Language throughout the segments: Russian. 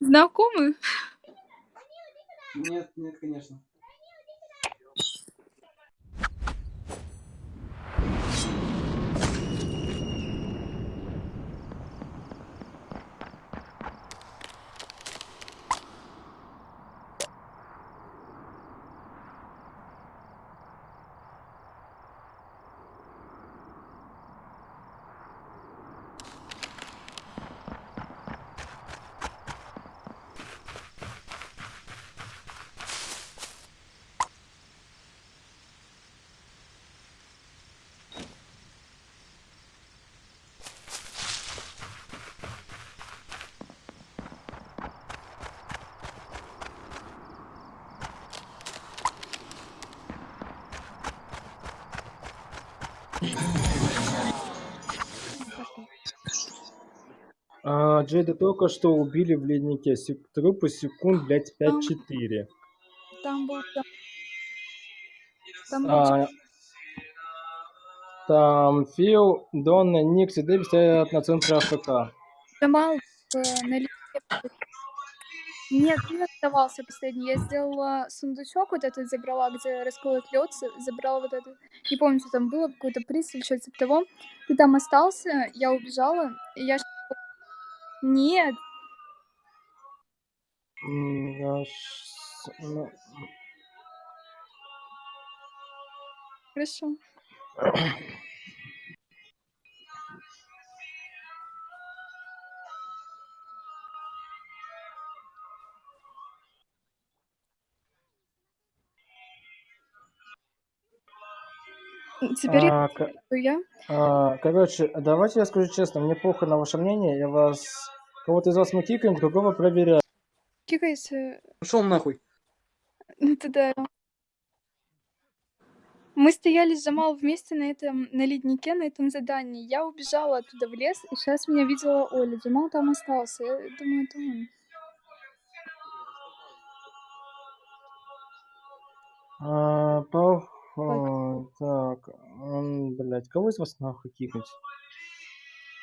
Знакомы? Нет, нет, конечно. А, Джейда только что убили в леднике. Сек- Трупы секунд, блядь, 5-4. Там был... Там, там был А, там Фил, Донна, Никс и Дэвид стоят на центре АФК. Джамал в, э, на листе. Нет, ты оставался последний. Я сделала сундучок вот этот, забрала, где расколот лед, забрала вот этот. Не помню, что там было, какой-то приз или что-то типа того. Ты там остался, я убежала, и я... Нет, я ну, хорошо. Теперь а, я. а, короче, давайте я скажу честно, мне плохо на ваше мнение, я вас... Кого-то из вас мы кикаем, другого проверяем. Кикайся. Пошел нахуй. Ну ты да. Мы стояли с Джамал вместе на этом, на леднике, на этом задании. Я убежала оттуда в лес, и сейчас меня видела Оля. Джамал там остался. Я думаю, это он. А, по... а, так, м, блядь, кого из вас нахуй кикать?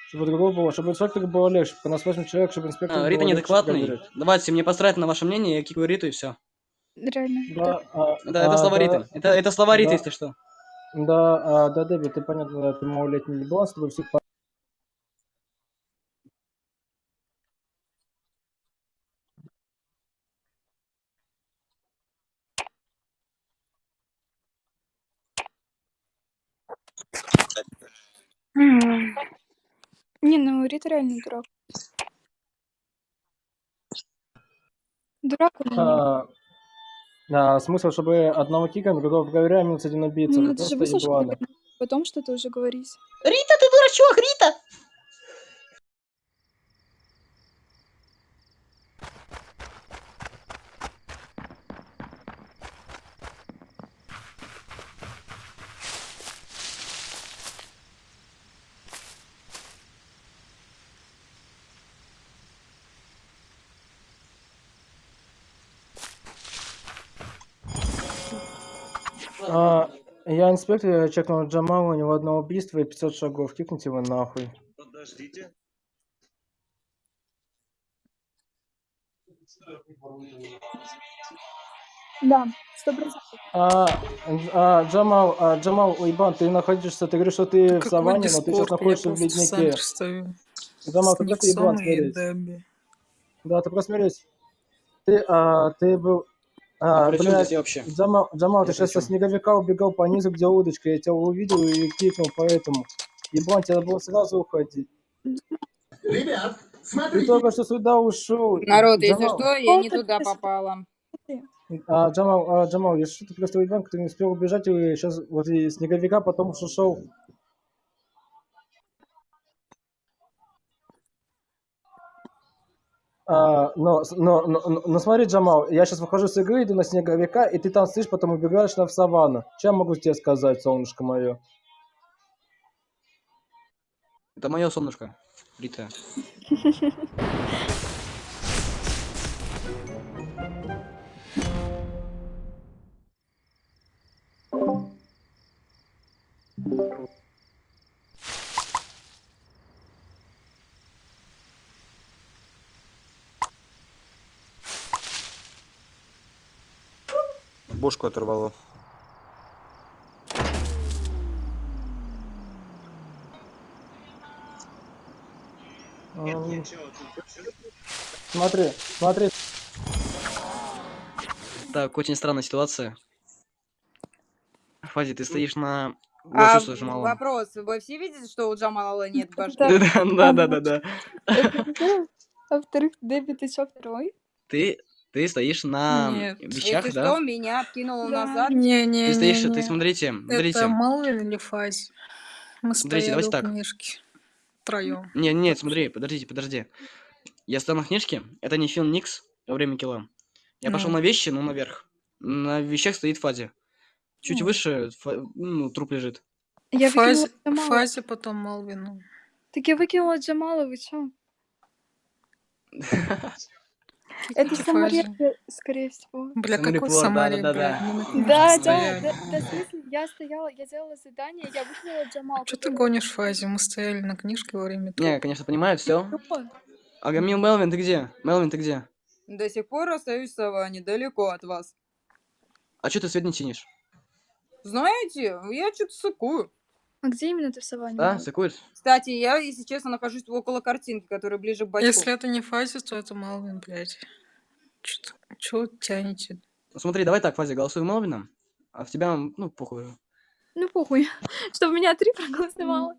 Чтобы другого было, чтобы инспектору было легче, у нас 8 человек, чтобы инспектору А, Рита неадекватный. Давайте, мне посрать на ваше мнение, я кикаю Риту и все. Реально. Да, а, Это, это а, слова да, Риты. Это, это слова Риты, да. если что. Да, а, да, Дэвид, ты понятно, ты малолетний еблан, с тобой все по- М. Ну Рита реально дурак. Дурак он или нет? А, да, смысл, чтобы одного кикаем, другого проверяем, минус один убийца. Ну это же ебланы. потом что-то уже говорить. Рита, ты дурачок, Рита! А, я инспектор, я чекнул Джамала, у него одно убийство и 500 шагов. Кикните его нахуй. Подождите. Да, сто процентов. А, а, Джамал, а, Джамал, уебан, ты находишься, ты говоришь, что ты в Какой саванне, но ты сейчас находишься в в леднике. стою. Джамал, С ты. Дебби. Да, ты просто смирись. Ты, а, ты был... А, А при чем блядь, здесь вообще? Джамал, Джамал, ты сейчас со снеговика убегал по низу, где удочка, я тебя увидел и кикнул, поэтому... Еблан, тебе надо было сразу уходить. Ребят, Ты смотрите, только что сюда ушел. Народ, если Джамал, что, я не туда попала. а, Джамал, а, Джамал, если что, ты просто уебан, ты не успел убежать, и сейчас вот и снеговика потом что А, но, но, но, но, смотри, Джамал, я сейчас выхожу с игры, иду на снеговика, и ты там стоишь, потом убегаешь на в саванну. Чем могу тебе сказать, солнышко мое? Это мое солнышко. Рита. Бошку оторвало. Смотри, смотри. Так, очень странная ситуация. Фази, ты стоишь на... А вопрос, вы все видите, что у Джамала нет башки? Да. Да, да, да. А во-вторых, Дебби, ты чё, второй? Ты, ты стоишь на Нет. вещах, Если да? что, меня откинуло Да. назад. Не, не, Ты стоишь, не, ты не. смотрите, смотрите. Это Малвин или Фази? Мы Смотрите, давайте так. книжки. Втроем. Не, нет, смотри, подождите, подожди. Я стою на книжке, это не Фил Никс во время килла. Я пошел Ну. на вещи, ну, наверх. На вещах стоит Фази. Чуть Ну. выше, Фа- ну, труп лежит. Я Фази. Фази потом Малвину. Так я выкинула Джамала, вы чё? Это Фази. Самария, скорее всего. Бля, какой Самария, Да, да, да, да, в смысле, я стояла, я делала задание, я выкинула Джамал. Что ты гонишь, Фази? Мы стояли на книжке во время Не, я, конечно, понимаю, все. Агамил Мелвин, ты где? Мелвин, ты где? До сих пор остаюсь сова недалеко от вас. А что ты свет не чинишь? Знаете, я что-то сыкую. А где именно ты в саванне? Да, сыкуешь? Кстати, я, если честно, нахожусь около картинки, которая ближе к бачку. Если это не Фази, то это Малвин, блядь. Чё вы тянете? Ну, смотри, давай так, Фази, голосуй Мелвином, а в тебя, ну, похуй. Ну похуй, чтобы меня три проголосовало.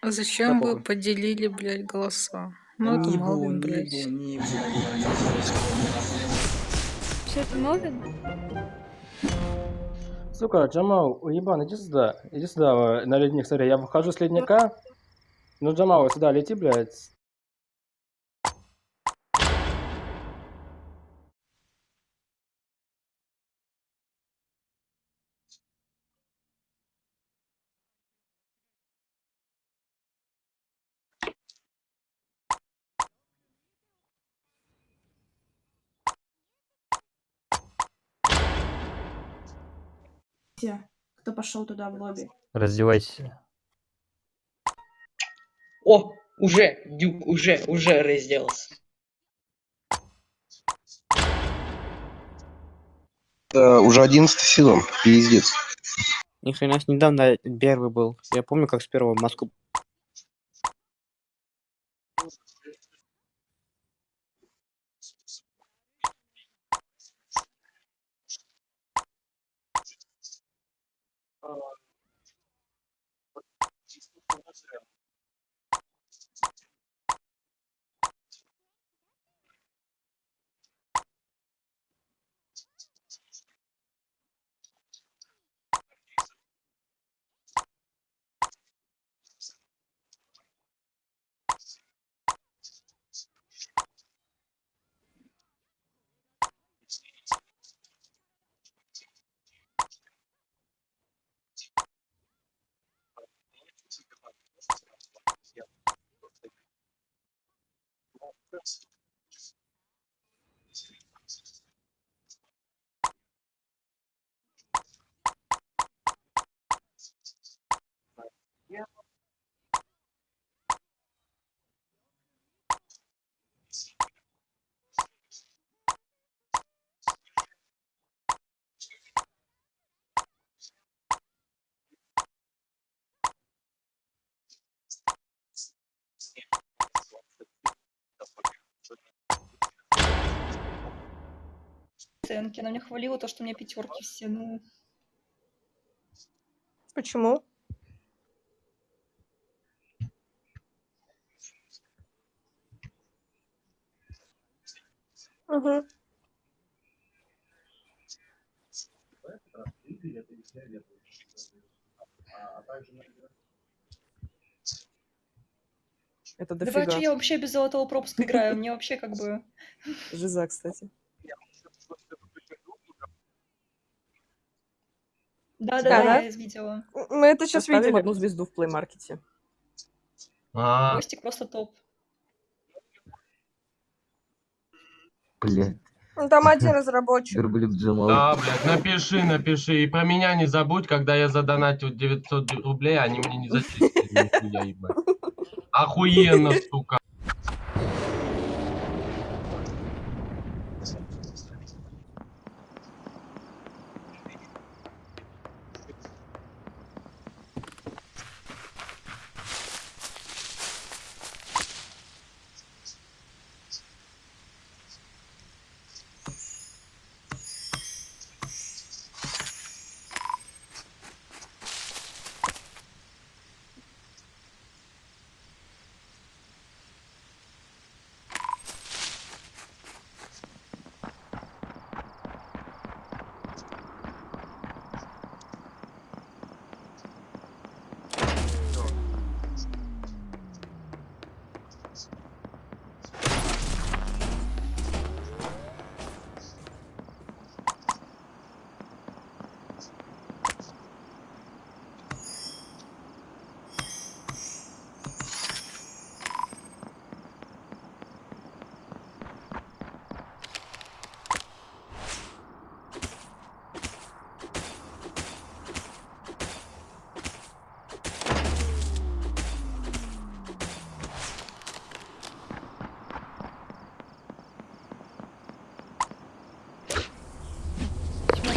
А зачем Да вы похуй. поделили, блядь, голоса? Ну, это Не Малвин, бу, не блядь. бу, не бу. Что это Мелвин? Сука, Джамал, уебан, иди сюда. Иди сюда, э, на ледник, смотри. Я выхожу с ледника. Ну, Джамал, сюда лети, блядь. Все, кто пошел туда в лобби. Раздевайся. О, уже, Дюк, уже, уже разделался. Это уже 11 сезон, пиздец. Ни хрена с недавно первый был. Я помню, как с первого в Оценки. Она мне хвалила то, что у меня пятерки все. Ну, Почему? Угу. Это давай, что я вообще без золотого пропуска играю. Мне вообще как бы... Жиза, кстати. Да, Да, да, я видела. Мы это сейчас видели. одну звезду в плеймаркете. Костик просто топ. Блядь, Ну, Там один разработчик. Да, блядь, напиши, напиши. И про меня не забудь, когда я задонатил 900 рублей, они мне не зачислили. Охуенно, сука.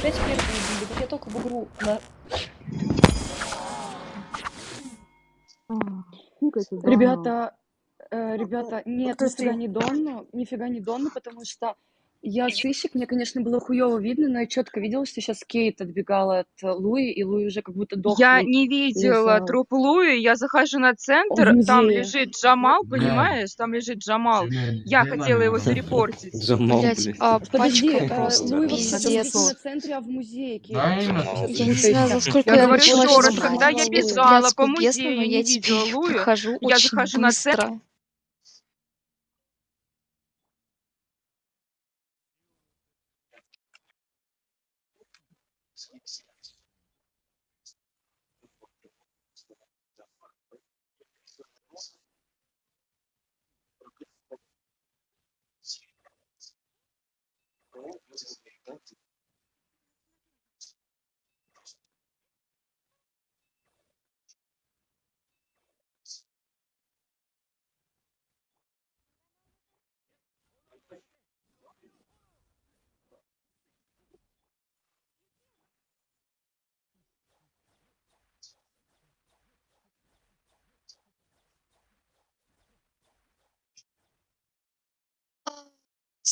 Опять первые убили. Вот я только в игру на... Ребята, э, ребята, нет, Кто нифига не Донну, нифига не Донну, потому что я сыщик, мне, конечно, было хуёво видно, но я четко видела, что сейчас Кейт отбегала от э, Луи, и Луи уже как будто Я дохлый не видела лежал. труп Луи, я захожу на центр, там лежит Джамал, понимаешь? Там лежит Джамал. Я хотела его зарепортить. Блять, блядь. а, Подожди, э, просто Луи пиздец. не в центре, а в музее Я не знаю, за сколько Я я говорю еще раз, когда я бежала по музею, но не я тебе видела Луи, я захожу на центр.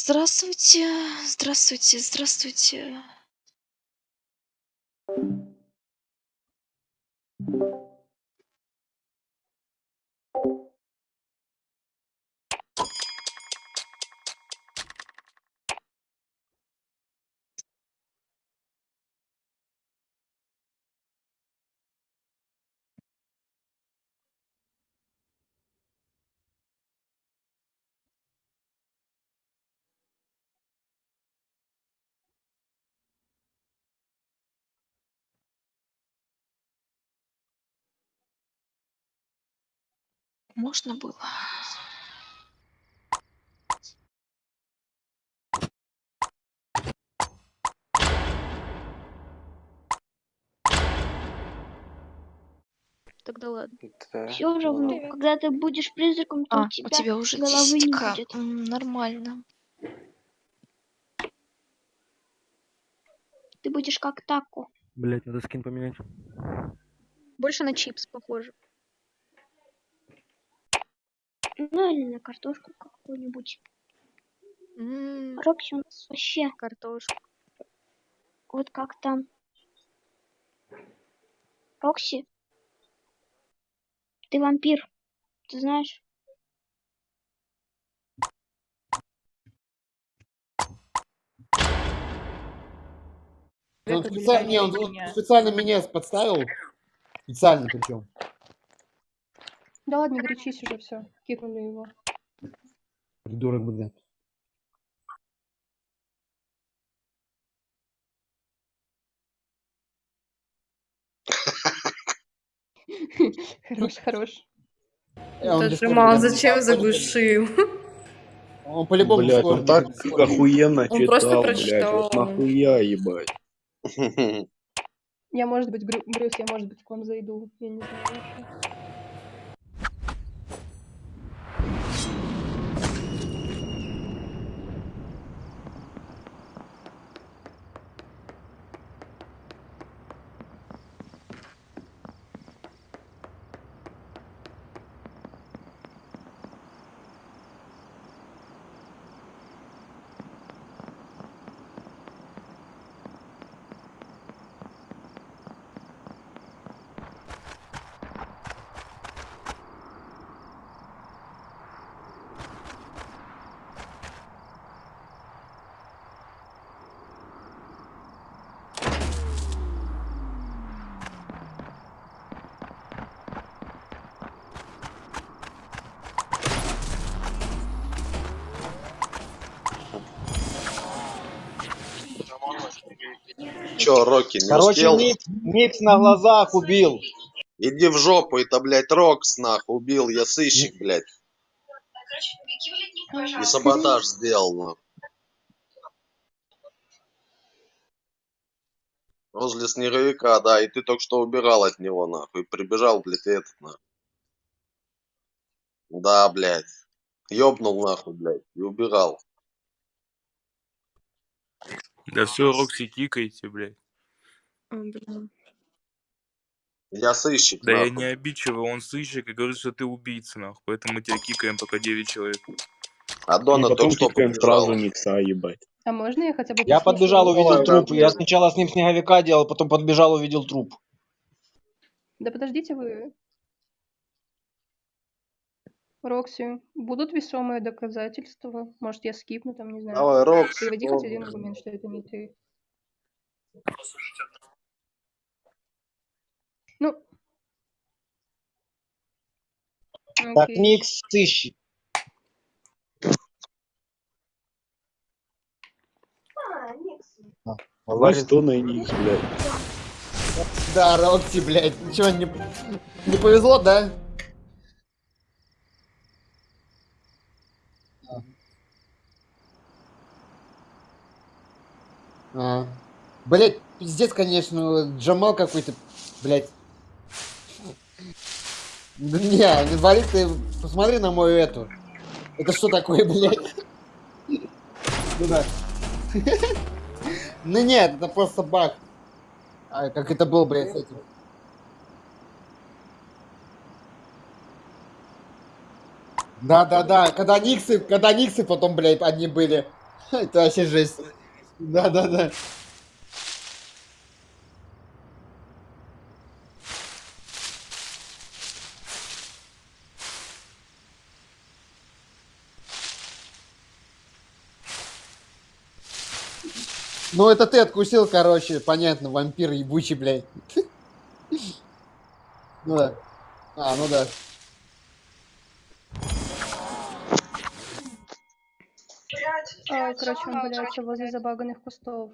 Здравствуйте, здравствуйте, здравствуйте. Можно было? Тогда ладно. Да. Все равно, когда ты будешь призраком, то А, у у тебя, тебя уже головы не 10к. будет. Нормально. Ты будешь как тако. Блять, надо скин поменять. Больше на чипс похоже. Ну или на картошку какую-нибудь. Рокси у нас вообще Картошка. вот как там. Рокси, ты вампир, ты знаешь? Он специально, не, он, он специально меня подставил. Специально причем. Да ладно, не горячись уже, все. Кикнули его. Придурок, блядь. Хорош, хорош. Он да. зачем заглушил? Он по-любому Блять, он так охуенно Он просто читал, прочитал. вот нахуя, ебать. Я, может быть, Брю- Брюс, я, может быть, к вам зайду. Я не знаю Чё, Рокки, не Короче, успел? Микс, Микс на глазах убил. Иди в жопу, это, блядь, Рокс, нахуй, убил, я сыщик, блядь. И саботаж сделал, нахуй. Возле снеговика, да, и ты только что убирал от него, нахуй, и прибежал, блядь, этот, нахуй. Да, блядь. Ёбнул, нахуй, блядь, и убирал. Да все, Рокси, кикайте, блядь. Я сыщик, Да я нахуй. не обидчивый, он сыщик и говорит, что ты убийца, нахуй. Поэтому мы тебя кикаем, пока 9 человек. А Дона потом только что кикаем побежала. сразу Никса, ебать. А можно я хотя бы Я послушаю? подбежал, увидел труп. да. Я сначала с ним снеговика делал, потом подбежал, увидел труп. Да подождите вы. Рокси, будут весомые доказательства? Может, я скипну, там, не знаю. Давай, Рокси, Приводи хоть один аргумент, что это не ты. Ну. Так, Окей. Никс сыщик. А, Ларис Дона и Никс, блядь. Да, Рокси, блядь. Ничего, не, не повезло, да? А. Блять, пиздец, конечно, Джамал какой-то, блять. Не, вали ты, посмотри на мою эту. Это что такое, блядь? Ну да. Ну нет, это просто баг. А, как это был, блядь, с этим. Да, да, да. Когда Никсы, когда Никсы потом, блядь, одни были. Это вообще жесть. Да, да, да. Ну, это ты откусил, короче, понятно, вампир ебучий, блядь. Ну да. А, ну да. Короче, он валяется возле забаганных кустов.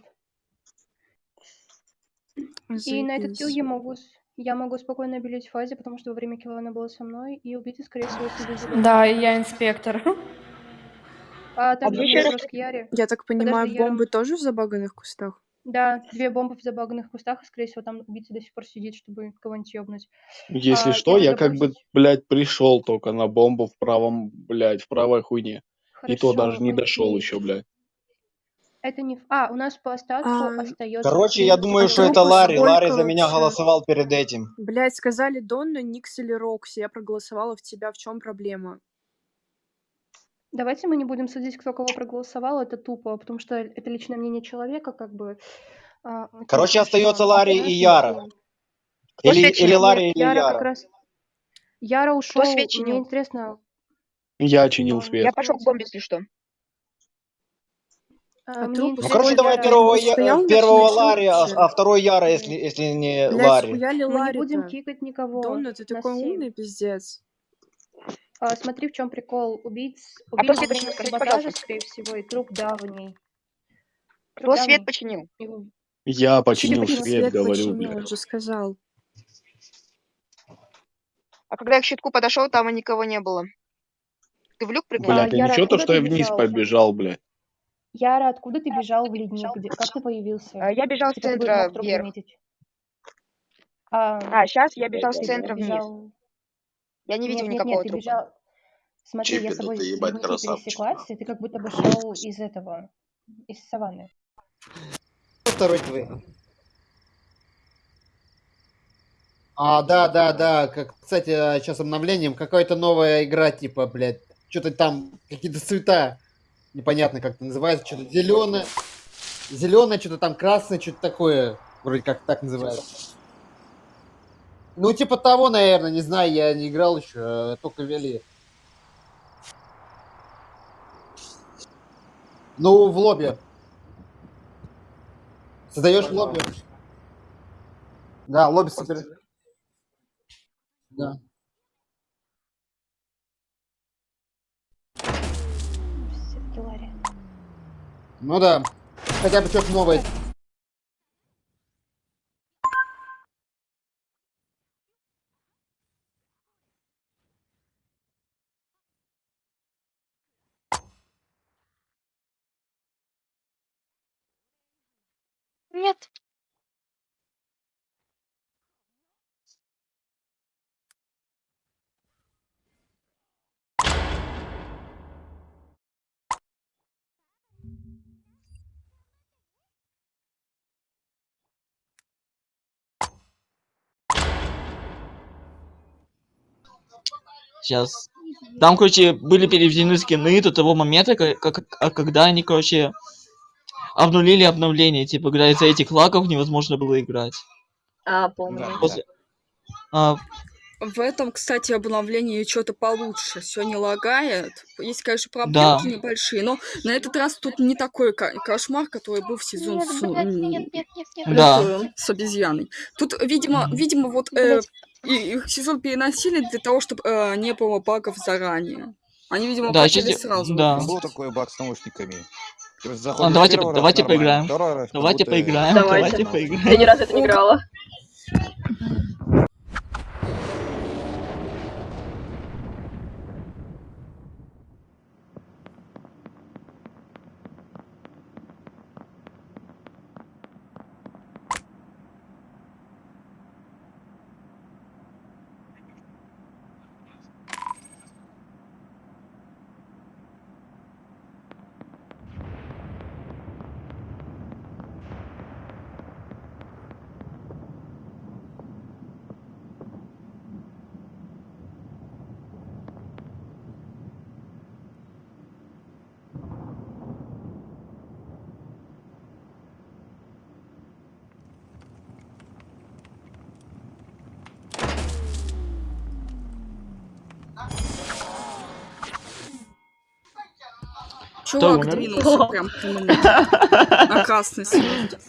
И на этот килл я могу, я могу спокойно обелить фазе, потому что во время килла она была со мной, и убийца, скорее всего, за Да, и я инспектор. А мне есть еще к Яре. Я так понимаю, Подожди, бомбы тоже в забаганных кустах? Да, две бомбы в забаганных кустах, и, скорее всего, там убийца до сих пор сидит, чтобы кого-нибудь ёбнуть. Если А, что, я я как бы, блядь, пришел только на бомбу в правом, блядь, в правой хуйне. И то даже не Хорошо, дошел еще, блядь. Это не... А, у нас по статусу А, остается... Короче, я думаю, а что это Ларри. Ларри за меня голосовал перед этим. Блять, сказали Донна, Никс или Рокси. Я проголосовала в тебя. В чем проблема? Давайте мы не будем судить, кто кого проголосовал, это тупо, потому что это личное мнение человека, как бы... а, Короче, остается Ларри и Яра. Или, или Нет, Ларри, или Яра как Яра. раз... Яра ушел, мне интересно... Я чинил он- свет. Я пошел к бомбе, если что. А, А мне Ну, короче, давай первого, я, на первого свече Ларри, а, а второй Яра, если, если не Блять, Ларри. Мы не Ларри будем кикать никого. Донна, ты такой умный, пиздец. А, смотри, в чем прикол. Убийц... А Убийц кто свет починил, саботажа, скорее всего, и труп давний. Кто свет давний. починил? Его- Я починил Почему свет, свет говорю, починил? блядь. Он же сказал. А когда я к щитку подошел, там и никого не было. Ты в люк прыгнул? Блядь, а Яра, ничего то, что ты я вниз бежал? побежал, блядь. Яра, откуда ты бежал в ледник? Где- Как ты появился? А, Я бежал с центра мог вверх. заметить. А, А, сейчас я бежал с ты центра вниз. бежал... Я не видел Нет, нет, никакого нет, ты трупа. бежал... Смотри, я с Чипи, да тобой ты в ебать леднике красавчик. пересеклась, и ты как будто бы шел из этого, из саванны. Второй твой. А, да, да, да. Как, кстати, сейчас обновлением какая-то новая игра, типа, блядь. Что-то там, какие-то цвета. Непонятно, как это называется. Что-то зеленое. Зеленое, что-то там красное, что-то такое. Вроде как так называется. Ну, типа того, наверное, не знаю, я не играл еще, только ввели. Ну, в лобби. Создаешь лобби. Да, лобби супер. Да. Ну да. Хотя бы что-то новое. Нет. Сейчас. Там, короче, были переведены скины до того момента, ка- как, а когда они, короче, обнулили обновление. Типа, когда из-за этих лагов невозможно было играть. А, помню. После- а, В этом, кстати, обновлении что-то получше. Все не лагает. Есть, конечно, Да. проблемки небольшие, но на этот раз тут не такой кошмар, который был в сезон Нет, с, блядь, нет, нет, нет, нет. Да. с, обезьяной. Тут, видимо, видимо, вот э, и- их сезон переносили для того, чтобы не было багов заранее. Они, видимо, Да, хотели сразу. да. выпустить. Был такой баг с наушниками. А, давайте, раз давайте поиграем. раз Давайте будто- поиграем. Давайте. Давайте поиграем. Я ни разу это не играла. Чувак двинулся прям к нему. На красный свет.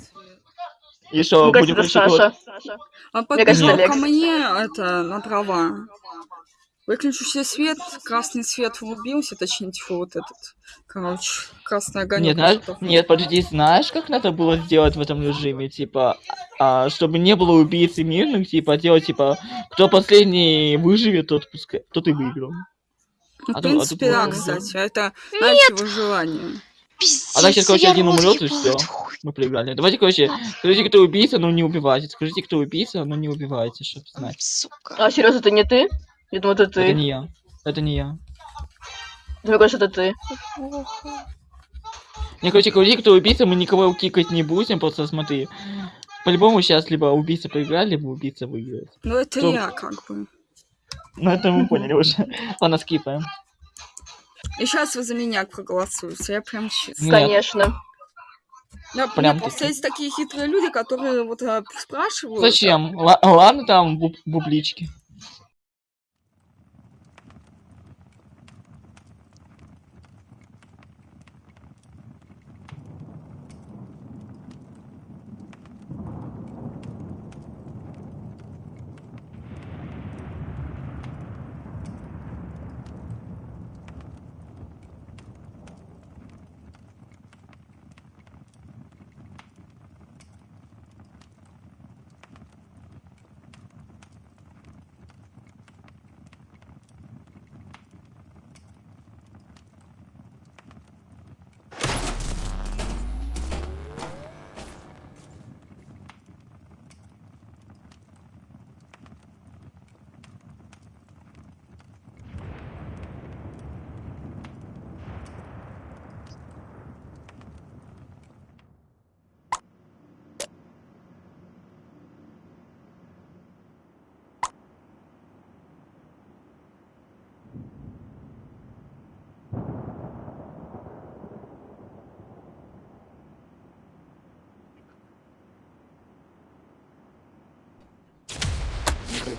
И что, будем Саша. Он подбежал ко мне, это, на дрова. Выключился свет, красный свет врубился, точнее, тьфу, вот этот, короче, красный огонек. Нет, знаешь, нет, подожди, знаешь, как надо было сделать в этом режиме, типа, а, чтобы не было убийцы мирных, типа, делать, типа, кто последний выживет, тот пускай, тот и выиграл. Ну, А в а принципе, да, кстати, это, знаете, выживание. А так сейчас, короче, один умрет и все. Мы проиграли. Давайте, короче, скажите, кто убийца, но не убивайте. Скажите, кто убийца, но не убивайте, чтобы знать. А, серьезно, это не ты? Я думаю, это ты. Это не я. Это не я. Мне кажется, это ты. Не, короче, говори, кто убийца, мы никого кикать не будем, просто смотри. По-любому сейчас либо убийца проиграет, либо убийца выиграет. Ну, это Кто- я, как бы. Ну, это мы поняли уже. Ладно, скипаем. И сейчас вы за меня проголосуете, я прям честно. Конечно. Да, Прям просто таки. есть такие хитрые люди, которые вот а, спрашивают. Зачем? Ла- ладно, там буб- бублички.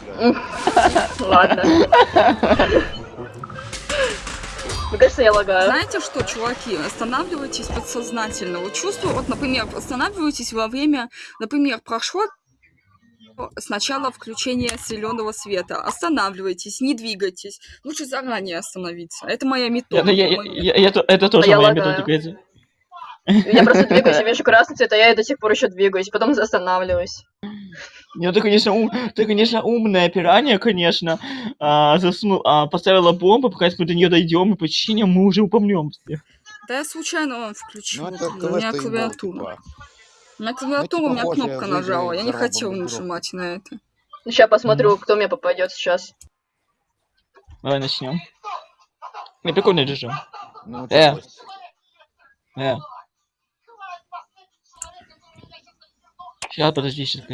Ладно. Мне кажется, я лагаю. Знаете что, чуваки, останавливайтесь подсознательно. Вот чувствую, вот, например, останавливайтесь во время, например, прошло с начала включения зеленого света. Останавливайтесь, не двигайтесь. Лучше заранее остановиться. Это моя Я, метода. ну, я- я- я- я то- это тоже А моя методика. это- Я просто двигаюсь, я вижу красный цвет, а я до сих пор еще двигаюсь, потом останавливаюсь. Ну, ты, конечно, ум, ты, конечно, умная пиранья, конечно. А, засну- а, поставила бомбу, пока мы до нее дойдем и починим, мы уже упомнем всех. Да я случайно вам включил. Ну, это у меня клавиатура. На клавиатуру у меня кнопка я нажала. Я не хотел нажимать на это. Сейчас посмотрю, кто мне попадет сейчас. Давай начнем. Не, прикольный режим. Ну, Э. Э. Сейчас, подожди, сейчас.